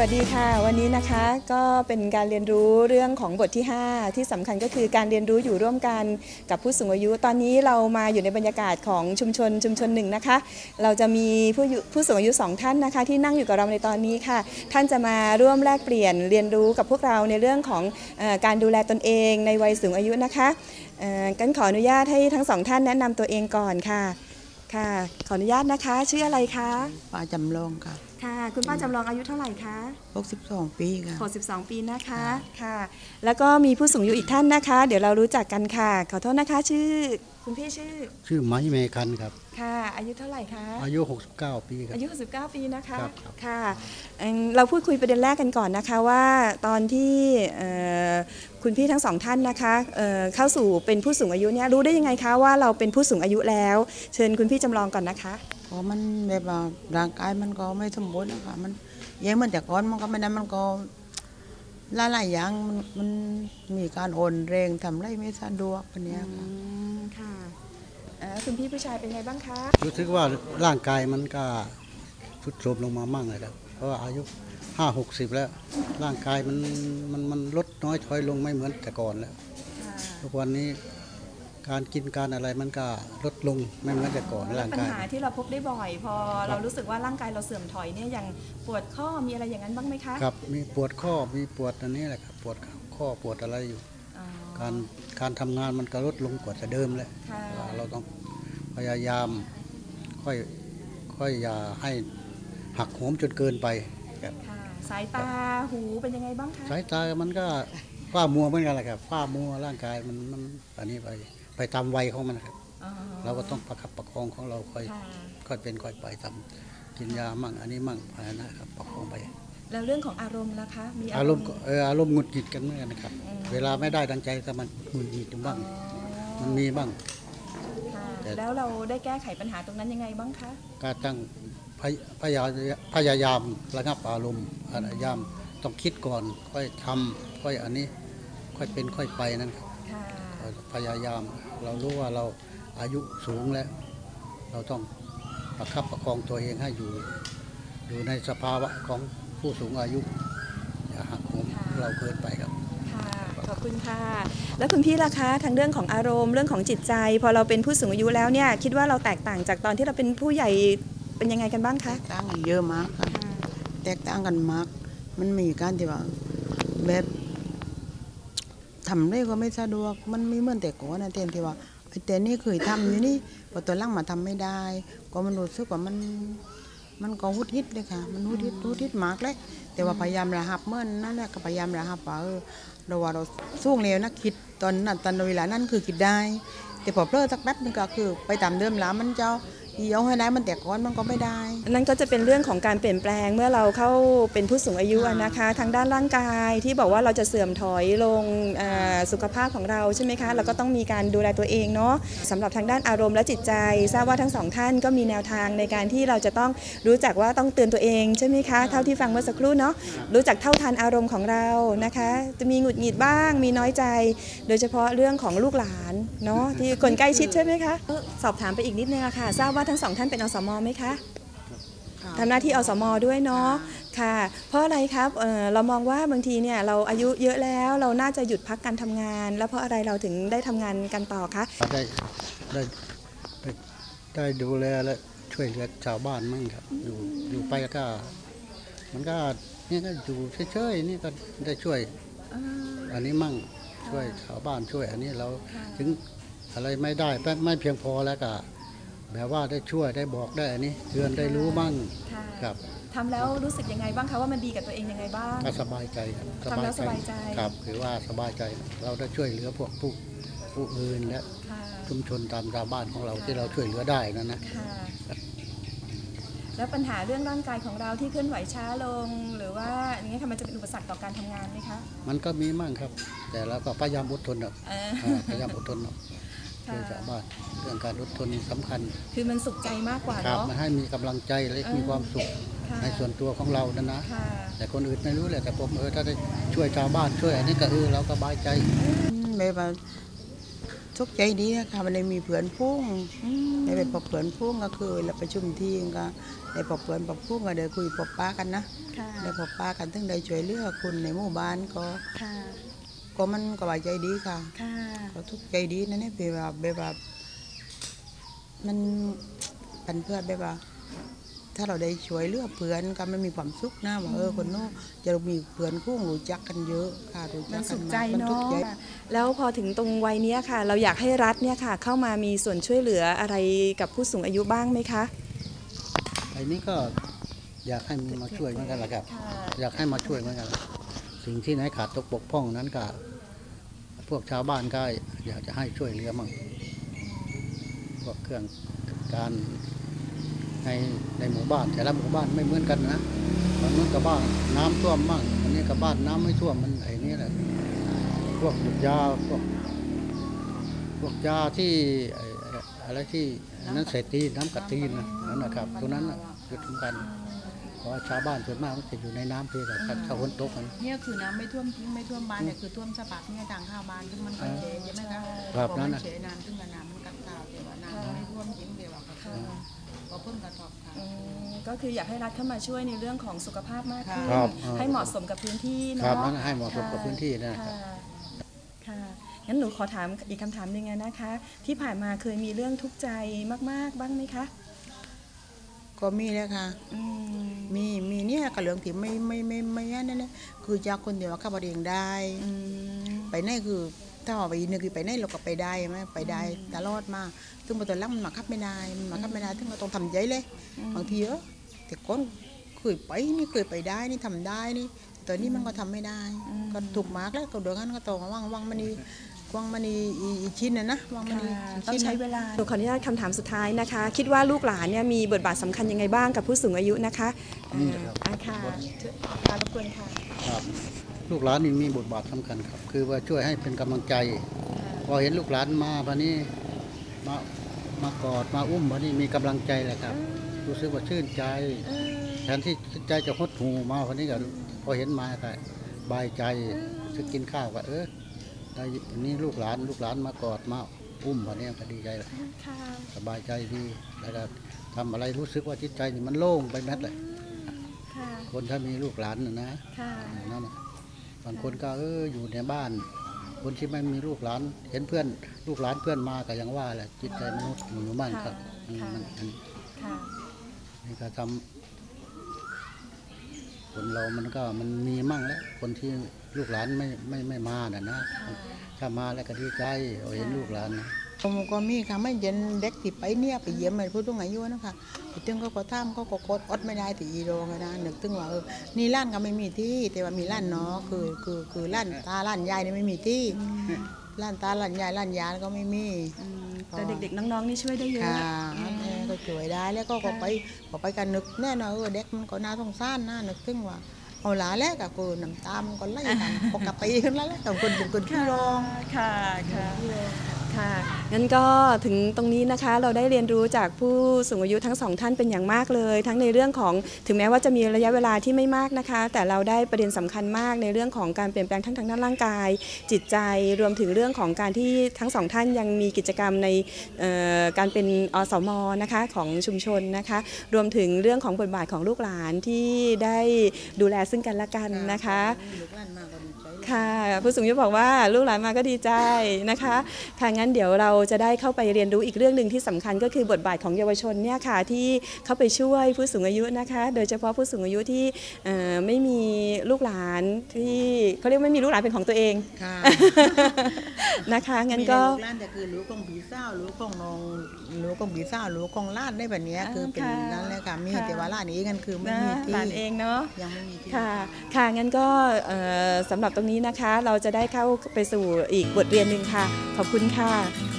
วัสดีค่ะ วันนี้นะคะก็เป็นการเรียนรู้เรื่องของบทที่ 5 ที่สำคัญก็คือการเรียนรู้อยู่ร่วมกันกับผู้สูงอายุ ตอนนี้เรามาอยู่ในบรรยากาศของชุมชนชุมชนหนึ่งนะคะ เราจะมีผู้ผู้สูงอายุสองท่านนะคะ ที่นั่งอยู่กับเราในตอนนี้ค่ะ ท่านจะมาร่วมแลกเปลี่ยนเรียนรู้กับพวกเราในเรื่องของอการดูแลตนเองในวัยสูงอายุนะคะกันขออนุญาตให้ทั้งสองท่านแนะนำตัวเองก่อนค่ะค่ะ ขออนุญาตนะคะ ชื่ออะไรคะป้าจำลองค่ะ ค่ะ คุณป้าจำลองอายุเท่าไหร่คะ 62 ปีค่ะ 62 ปีนะคะค่ะ แล้วก็มีผู้สูงอายุอีกท่านนะคะ เดี๋ยวเรารู้จักกันค่ะ ขอโทษนะคะชื่อคุณพี่ชื่อ ชื่อไม้เมคันครับ ค่ะ อายุเท่าไหร่คะ อายุ 69 ปีครับ อายุ 69 ปีนะคะครับครับ ค่ะเอิ่มเราพูดคุยประเด็นแรกกันก่อนนะคะว่าตอนที่เอ่อคุณพี่ทั้งสองท่านนะคะเอ่อเข้าสู่เป็นผู้สูงอายุเนี่ยรู้ได้ยังไงคะว่าเราเป็นผู้สูงอายุแล้ว เชิญคุณพี่จำลองก่อนนะคะ เพราะมันแบบว่าร่างกายมันก็ไม่สมบูรณ์นะคะมันแย่เหมือนแต่ก่อนมันก็ไม่ได้มันก็หลายๆอย่างมันมันมีการโอนแรงทำไรไม่สะดวกแบบเนี้ยค่ะอืมค่ะเอ่อคุณพี่ผู้ชายเป็นไงบ้างคะ รู้สึกว่าร่างกายมันก็ทรุดโทรมลงมามั่งเลยครับเพราะว่าอายุ5 60แล้ว ร่างกายมันมันมันลดน้อยถอยลงไม่เหมือนแต่ก่อนแล้ว ทุกวันนี้ การกินการอะไรมันก็ลดลงไม่เหมือนแต่ก่อนร่างปัญกาย หาที่เราพบได้บ่อย พอเรารู้สึกว่าร่างกายเราเสื่อมถอยเนี่ยอย่างปวดข้อมีอะไรอย่างนั้นบ้างไหมคะครับมีปวดข้อมีปวดอันนี้แหละครับปวดข้อปวดอะไรอยู่ อ๋อการการทำงานมันก็ลดลงกว่าแต่เดิมแล้วค่ะว่าเราต้องพยายามค่อยค่อยอย่าให้หักโหมจนเกินไปครับค่ะสายตาหูเป็นยังไงบ้างคะสายตามันก็ฝ้ามัวเหมือนกันแหละครับฝ้ามัวร่างกายมันมันอันนี้ไป ไปตามวัยของมันครับอ๋อเราก็ต้องประคับประคองของเราค่อยค่ะค่อยเป็นค่อยไปทำกินยามั่งอันนี้มั่งภายนะครับประคองไปแล้วเรื่องของอารมณ์นะคะมีอารมณ์ก็เอออารมณ์หงุดหงิดกันเหมือนกันนะครับอืมเวลาไม่ได้ดังใจก็มันหงุดหงิดอยู่บ้างอ๋อมันมีบ้างค่ะแต่แล้วเราได้แก้ไขปัญหาตรงนั้นยังไงบ้างคะก็ตั้งพยพยาพยายามระงับอารมณ์พยายามต้องคิดก่อน ค่อยทำค่อยอันนี้ ค่อยเป็นค่อยไปนั่นครับค่ะ พยายาม เรารู้ว่าเราอายุสูงแล้ว เราต้องประคับประคองตัวเองให้อยู่ อยู่ในสภาวะของผู้สูงอายุ อย่าหักโหมเราเกินไปครับค่ะขอบคุณค่ะ แล้วคุณพี่ล่ะคะทางเรื่องของอารมณ์เรื่องของจิตใจ พอเราเป็นผู้สูงอายุแล้วเนี่ยคิดว่าเราแตกต่างจากตอนที่เราเป็นผู้ใหญ่เป็นยังไงกันบ้างคะแตกต่างกันเยอะมากค่ะแตกต่างกันมาก มันมีการที่ว่าแบบ ทำได้ก็ไม่สะดวก มันไม่เหมือนแต่ก่อนนะเต็มที่ว่าไอ้แต่นี่เคยทำอยู่นี่พอตัวล่างมาทำไม่ได้ ก็มันรู้สึกว่ามันมันก็หุดฮิดเลยค่ะ มันหุดฮิดหุดฮิดมากเลย แต่ว่าพยายามระหับเมื่อนนั่นแหละก็พยายามระหับว่าเออเราว่าเราสู้เร็วนะคิดตอนนั้นตอนเวลานั้นคือคิดได้ แต่พอเพลิดสักแป๊บนึงก็คือ ไปตามเดิมแล้วมันเจ้า เอียวให้ได้มันแต่ก้อนมันก็ไม่ได้ นั่นก็จะเป็นเรื่องของการเปลี่ยนแปลงเมื่อเราเข้าเป็นผู้สูงอายุอะนะคะ ทางด้านร่างกายที่บอกว่าเราจะเสื่อมถอยลงเอ่อสุขภาพของเราใช่ไหมคะเราก็ต้องมีการดูแลตัวเองเนาะสำหรับทางด้านอารมณ์และจิตใจ ทราบว่าทั้งสองท่านก็มีแนวทางในการที่เราจะต้องรู้จักว่าต้องเตือนตัวเองใช่ไหมคะเท่าที่ฟังเมื่อสักครู่เนาะรู้จักเท่าทันอารมณ์ของเรานะคะ จะมีหงุดหงิดบ้าง มีน้อยใจ โดยเฉพาะเรื่องของลูกหลานเนาะที่คนใกล้ชิดใช่ไหมคะเอ่อสอบถามไปอีกนิดนึงอะค่ะทราบว่าทั้งสองท่านเป็นอสมไหมคะทำหน้าที่อสมด้วยเนาะค่ะ เพราะอะไรครับเอ่อเรามองว่าบางทีเนี่ยเราอายุเยอะแล้วเราน่าจะหยุดพักการทำงาน แล้วเพราะอะไรเราถึงได้ทำงานกันต่อคะได้ได้ได้ได้ดูแลและช่วยเหลือชาวบ้านมั่งครับ อยู่อยู่ไปก็ มันก็นี่ก็อยู่เฉยๆนี่ก็ได้ช่วยอันนี้มั่งช่วยชาวบ้านช่วย อันนี้เราถึงอะไรไม่ได้ไม่ไม่เพียงพอแล้วก็ แบบว่าได้ช่วยได้บอกได้อันนี้เตือนได้รู้มั่งค่ะครับ ทำแล้วรู้สึกยังไงบ้างคะว่ามันดีกับตัวเองยังไงบ้าง ก็สบายใจครับทำแล้วสบายใจ ครับคือว่าสบายใจเราได้ช่วยเหลือพวกผู้ผู้อื่นและค่ะชุมชนตามชาวบ้านของเราที่เราช่วยเหลือได้นั่นนะค่ะ แล้วปัญหาเรื่องร่างกายของเราที่เคลื่อนไหวช้าลง หรือว่าอย่างนี้ยค่ะมันจะเป็นอุปสรรคต่อการทำงานไหมคะมันก็มีมั่งครับ แต่เราก็พยายามอดทนครับเออ อ่าพยายามอดทนครับค่ะ ช่วยชาวบ้านเรื่องการอดทนสำคัญ คือมันสุขใจมากกว่าครับเนาะมาให้มีกำลังใจและมีความสุขค่ะในส่วนตัวของเรานั่นนะค่ะแต่คนอื่นไม่รู้แหละแต่ผมเออถ้าได้ช่วยชาวบ้านช่วยอันนี้ก็เออเราก็สบายใจแบบว่าทุกข์ใจดีนะคะมันได้มีเพื่อนพุ่งอืมได้ไปพบเพื่อนพุ่งก็คือเราประชุมทีมก็ได้พบเพื่อนพบพุ่งก็ได้คุยพบป้ากันนะค่ะได้พบป้ากันถึงได้ช่วยเหลือคุณในหมู่บ้านก็ค่ะก็มันก็ว่าใจดีค่ะค่ะก็ทุกข์ใจดีนะเนี่ยแบบว่าแบบว่า มันปันเพื่อนแบบว่า ถ้าเราได้ช่วยเหลือเพื่อนก็มันมีความสุขนะว่าเออคนโน้นจะมีเพื่อนคู่รู้จักกันเยอะค่ะรู้จัมักนกัสุนขมาใจมัเนาะทุกข์ใจ แล้วพอถึงตรงวัยเนี้ยค่ะ เราอยากให้รัฐเนี่ยค่ะ เข้ามามีส่วนช่วยเหลืออะไรกับผู้สูงอายุบ้างไหมคะไอ้นี้ก็อยากให้มันมาช่วยเหมือนกันแหละครับ อยากให้มาช่วยเหมือนกันสิ่งที่ไหนขาดตกบกพร่องนั้นก็พวกชาวบ้านก็อยากจะให้ช่วยเหลือมั่งพ วกเครื่องการในในหมู่บ้านแต่ละหมู่บ้านไม่เหมือนกันนะบางนู้นกับบ้านน้ำท่วมมั่งอันนี้กับบ้านน้ำไม่ท่วมมันไอ้นี่แหละพวกยาพวกพวกยาที่ไอ้ไอ้อะไรที่นั้นเศรษฐีน้ำกะตีนนะนั่นนะครับตรงนั้นน่ะจุดสำคัญเพราะว่าชาวบ้านส่วนมากมันจะอยู่ในน้ำเพียงแต่ถ้าฝนตกมันเนี่ยคือน้ำไม่ท่วมจริงไม่ท่วมบ้านเนี่ยคือท่วมสะบักเนี่ยทางเข้าบ้านซึ่งมันก็เฉยใช่ไหมคะครับพอนั่มันนน่ะเฉยน้ำซึ่งกับน้ำมันกัดข่าว ก็คืออยากให้รัฐเข้ามาช่วยในเรื่องของสุขภาพมากขึ้นครับ ให้เหมาะสมกับพื้นที่ครับเนาะนั่นให้เหมาะสมกับพื้นที่นะครับ ค่ะค่ะงั้นหนูขอถามอีกคำถามหนึ่งอะนะคะ ที่ผ่านมาเคยมีเรื่องทุกข์ใจมาก ๆ บ้างไหมคะก็มีแล้วค่ะ อืมมี มีเนี่ยกับเรื่องที่ไม่ไม่ไม่ไม่ไม่นั่นนะคือจากคนเดียวขับรถเองได้ อืม ไปไหนคือถ้าว่าไปนึกคือไปไหนเราก็ไปได้ไหมไปได้ตลอดมา ซึ่งพอตอนหลังมันมาขับไม่ได้มันมาขับไม่ได้ถึงเราต้องทำใจเลย บางทีเออ แต่ก่อนเคยไปนี่เคยไปได้นี่ทำได้นี่แต่ตอนนี้มันก็ทำไม่ได้ ก็ถูกมากแล้วก็เดี๋ยวนั้นก็ต้องว่างว่างมันนี่ว่างมันนี่อีอีชิ้นนะนะว่างมันนี่ค่ะอีต้องชิ้นใช้นะเวลาหนูขออนุญาตคำถามสุดท้ายนะคะ คิดว่าลูกหลานเนี่ยมีบทบาทสำคัญยังไงบ้างกับผู้สูงอายุนะคะนี่ครับอ่าค่ะขอบคุณค่ะครับลูกหลานนี่มีบทบาทสำคัญครับ คือว่าช่วยให้เป็นกำลังใจพอเห็นลูกหลานมาพอนี้มามากอดมาอุ้มพอนี้มีกำลังใจแหละครับ รู้สึกว่าชื่นใจแทนที่จิตใจจะหดหูมาพอนี้ก็พอเห็นมาก็บายใจจะกินข้าวก็เออได้วันนี้ลูกหลานลูกหลานมากอดมาอุ้มพอนี้ก็ดีใจแหละค่ะสบายใจดีแล้วก็ทำอะไรรู้สึกว่าจิตใจนี่มันโล่งไปแมดเลยค่ะ คนถ้ามีลูกหลานนะนะ ค่ะอย่างนั่นน่ะบางคนก็เอออยู่ในบ้าน คนที่ไม่มีลูกหลาน เห็นเพื่อน ลูกหลานเพื่อนมาก็ยังว่าแหละจิตใจมนุษย์อยู่บ้านครับอืมค่ะมันมันค่ะ นี่ก็ทำคนเรามันก็มันมีมั่งแล้ว คนที่ลูกหลานไม่ไม่ไม่มาน่ะนะ ถ้ามาแล้วก็ดีใจเอาเห็นลูกหลานนะผมก็มีค่ะไม่เย็นเด็กที่ไปเนี่ยไปเยี่ยมผู้สูงอายุนะคะไปถึงเขาก็ทำเขาก็กดอดไม่ได้ที่อีโรงอะนะนึกถึงว่าเออนี่ร้านก็ไม่มีที่ แต่ว่ามีร้านเนาะคือคือคือร้านตาร้านยายนี่ไม่มีที่ร้านตาร้านยายร้านยายก็ไม่มีอืมแต่เด็กๆน้องๆนี่ช่วยได้เยอะค่ะแม่ก็ ช่วยได้ แล้วก็ก็ไปก็ไปกันนึกแน่นอนเออเด็กมันก็น่าสงสารนะนึกถึงว่าเอาหลาแล้วก็คือน้ำตามนก็ไหลตามปกติขึ้นแล้วแต่คนเป็นคนขี้ร้องค่ะค่ะ ค่ะ งั้นก็ถึงตรงนี้นะคะเราได้เรียนรู้จากผู้สูงอายุทั้งสองท่านเป็นอย่างมากเลย ทั้งในเรื่องของถึงแม้ว่าจะมีระยะเวลาที่ไม่มากนะคะ แต่เราได้ประเด็นสำคัญมากในเรื่องของการเปลี่ยนแปลงทั้งทางด้านร่างกาย จิตใจรวมถึงเรื่องของการที่ทั้งสองท่านยังมีกิจกรรมในการเป็นอสมนะคะของชุมชนนะคะ รวมถึงเรื่องของบทบาทของลูกหลานที่ได้ดูแลซึ่งกันและกันนะคะ ลูกหลานมาก็ดีใจเลยค่ะผู้สูงอายุบอกว่าลูกหลานมาก็ดีใจนะคะค่ะงั้นเดี๋ยวเราจะได้เข้าไปเรียนรู้อีกเรื่องหนึ่งที่สำคัญก็คือบทบาทของเยาวชนเนี่ยค่ะที่เข้าไปช่วยผู้สูงอายุนะคะ โดยเฉพาะผู้สูงอายุที่เอ่อไม่มีลูกหลานที่เขาเรียกไม่มีลูกหลานเป็นของตัวเองค่ะนะคะงั้นก็มีลูกหลานแต่คือรู้ของผีเศร้ารู้ของน้องรู้ของผีเศร้ารู้ของล้านได้แบบเนี้ยอ่าคือเป็นค่ะนั่นเลยค่ะมีค่ะแต่ว่าล้านนี้กันคือไม่นะมีที่หลานเองเนาะยังไม่มีที่ค่ะค่ะงั้นก็เอ่อสำหรับตรงนี้นะคะ เราจะได้เข้าไปสู่อีกบทเรียนหนึ่งค่ะ ขอบคุณค่ะ